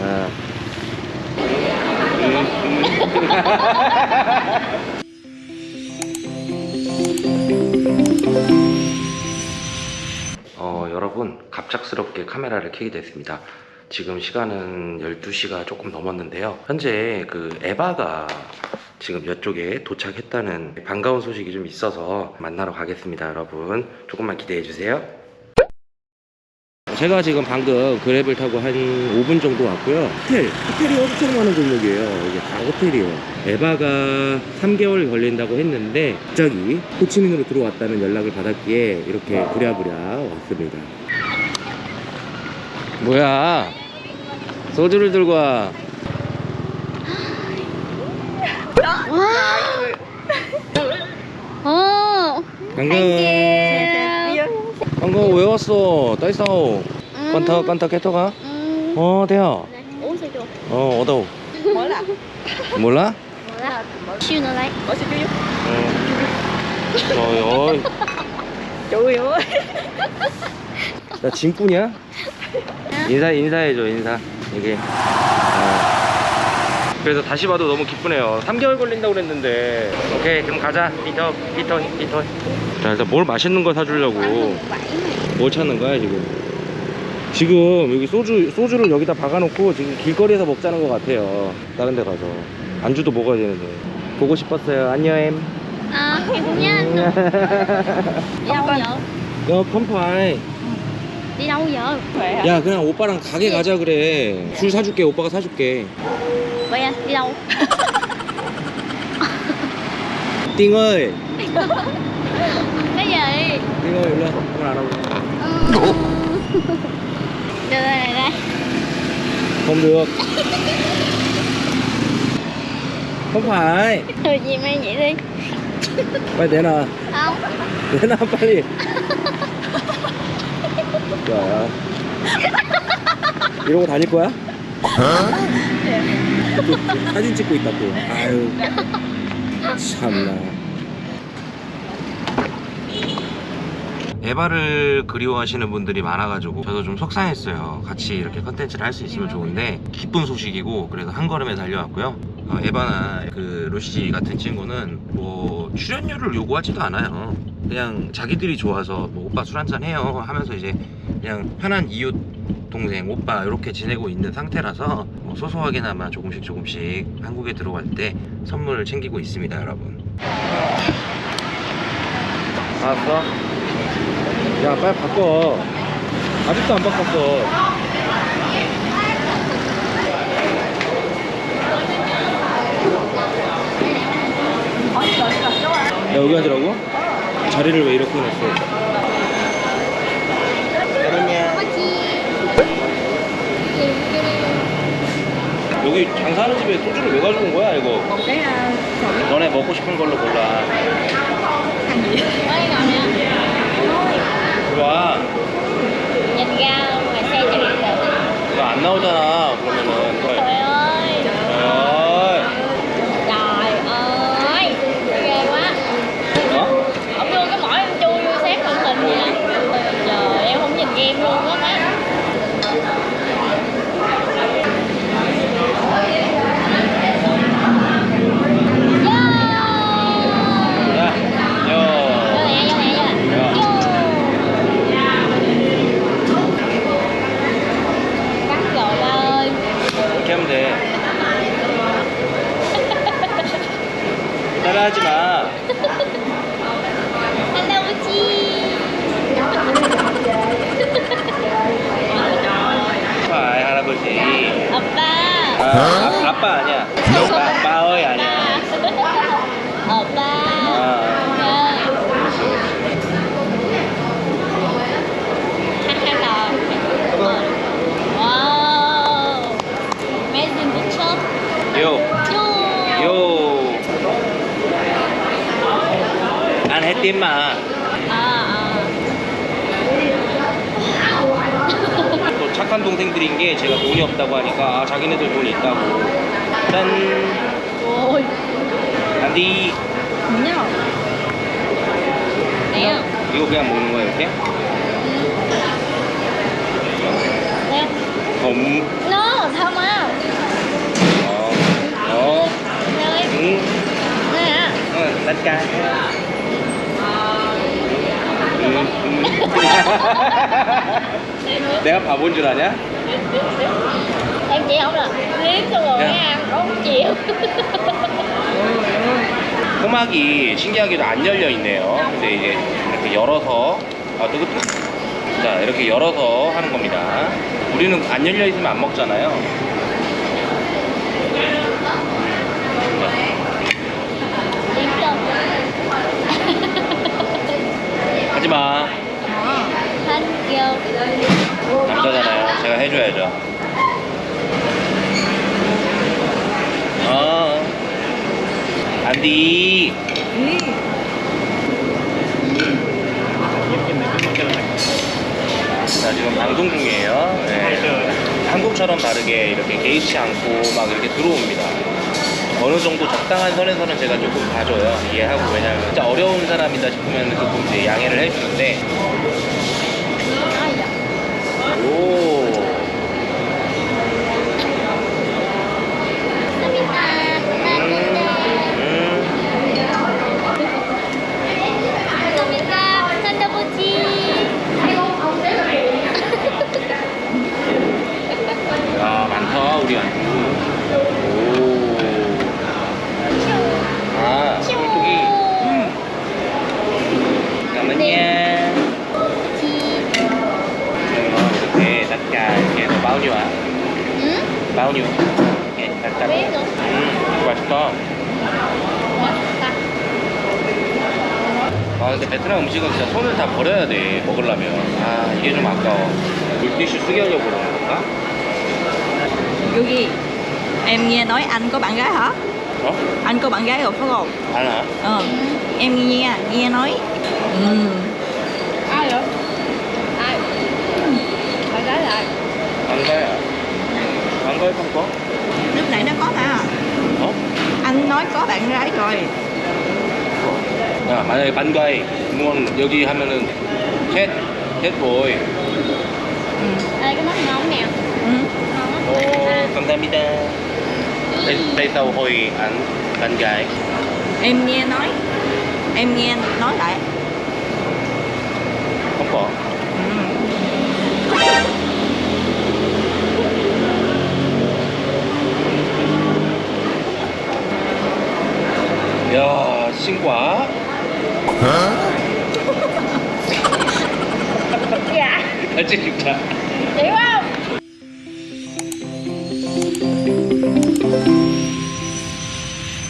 어. 어, 여러분 갑작스럽게 카메라를 켜게 됐습니다. 지금 시간은 12시가 조금 넘었는데요. 현재 그 에바가 지금 이쪽에 도착했다는 반가운 소식이 좀 있어서 만나러 가겠습니다, 여러분. 조금만 기대해 주세요. 제가 지금 방금 그랩을 타고 한 5분 정도 왔고요. 호텔, 호텔이 엄청 많은 골목이에요. 이게 다 호텔이에요. 에바가 3개월 걸린다고 했는데 갑자기 호치민으로 들어왔다는 연락을 받았기에 이렇게 부랴부랴 왔습니다. 뭐야? 소주를 들고 와. 어. 반가워. 반가워. 왜 왔어? 따이싸오. 깐타 깐타 캐터가? 음. 어, 대야. Uống sữa chua. 어, 어đâu? 몰라. 몰라? 몰라. Siêu nó lấy. 어서 줘요. 어. 어이, 줘요. 나 짐꾼이야? 인사 인사해줘 인사 이게 어. 그래서 다시 봐도 너무 기쁘네요 3개월 걸린다고 그랬는데 오케이 그럼 가자 피터 피터 피터 자 일단 뭘 맛있는 거 사주려고 뭘 찾는 거야 지금 지금 여기 소주 소주를 여기다 박아놓고 지금 길거리에서 먹자는 것 같아요. 다른 데 가서. 안주도 먹어야 되는데. 보고 싶었어요. 안녕 em À, em cũng nhớ anh nữa. Đi đâu giờ? 야 không phải? 야 그냥 오빠랑 가게 가자 그래. 술 사줄게. 오빠가 사줄게. Vậy anh, đi đâu? 띵 ơi Cái gì? 띵 ơi 일로 와 한번 알아보자 Đưa đây này đây. không được không phải Ừ, gì mày vậy đi. 빨리 내놔 Không. 내놔 빨리 야 이러고 다닐 거야? 또 사진 찍고 있다 또 아유 참나 에바를 그리워하시는 분들이 많아가지고 저도 좀 속상했어요. 같이 이렇게 컨텐츠를 할 수 있으면 좋은데 기쁜 소식이고 그래서 한 걸음에 달려왔고요. 어, 에바나 그 루시 같은 친구는 뭐 출연료를 요구하지도 않아요. 그냥 자기들이 좋아서 뭐 오빠 술 한잔 해요 하면서 이제 그냥 편한 이웃 동생 오빠 이렇게 지내고 있는 상태라서 뭐 소소하게나마 조금씩 조금씩 한국에 들어갈 때 선물을 챙기고 있습니다 여러분. 알았어? 야 빨리 바꿔 아직도 안 바꿨어 야 여기 앉으라고? 자리를 왜 이렇게 해놨어? 여기 장사하는 집에 소주를 왜 가져온 거야 이거? Sầu 너네 먹고 싶은 걸로 골라 gì? Cho điện được. 이거 안 나오잖아 그러면은 Trời ơi. 어이 Trời ơi. Ghê quá. 어? Ông đưa cái mỏ em chui vô xếp màn hình vậy. Trời, em không nhìn game luôn á má. 야, Vô 여. nè, vô nè, vô nè. 야. Cắt rồi ba ơi. 이렇게 하면 돼. 따라하지 마. 할아버지. 아이 할아버지. 아빠. 아, 아, 아빠 아니야. 아빠, 아빠의 아니야. 아빠. 아, Wow. Amazing picture. 요, 띠마 또 착한 동생들인 게 제가 돈이 없다고 하니까 아, 자기네들 돈이 있다고 짠 안디 그냥 그냥 이거 그냥 먹는 거야 이렇게? 네. 음. No, 잠깐! 어. 어. 네. 응. 네. 응, 맞다. 내가 바본 줄 아냐? em chỉ không là liếm xong rồi Dạ. mới ăn không chịu 토막이 신기하게도 안 열려 있네요. 근데 이제 이렇게 열어서 아 뜨거 자 이렇게 열어서 하는 겁니다. 우리는 안 열려 있으면 안 먹잖아요. liếm xong 하지 마. thank you 남자잖아요. 제가 해줘야죠. 어. 안디. 자 지금 방송 중이에요. 네. 한국처럼 다르게 이렇게 개의치 않고 막 이렇게 들어옵니다. 어느 정도 적당한 선에서는 제가 조금 봐줘요. 이해하고 왜냐면 진짜 어려운 사람이다 싶으면 조금 이제 양해를 해주는데. 아 근데 베트남 음식은 진짜 손을 다 버려야 돼 먹으려면. 아 이게 좀 아까워. 물티슈 쓰게 하려고 그러는 건가? 여기 em nghe nói anh có bạn gái hả? 어? Anh có bạn gái rồi phải không? 하나. Ờ. Em nghe nghe nói. Ừ. Ai vậy? Ai? Bạn gái lại. 반가야. 반가야 không có. Lúc nãy nó có hả? 어? Anh nói có bạn gái rồi. 야, 만약에 반가이 무언 여기 하면은 캣, 캣보이. Ừ. Ê cái mắt ngon nè. Ừ. 오, Ngon á. 감사합니다. Tại, tại sao hồi ăn bạn gái? Em nghe nói. Em nghe nói lại. không có. Ừ. Huh? yeah. 他这个。谁忘了？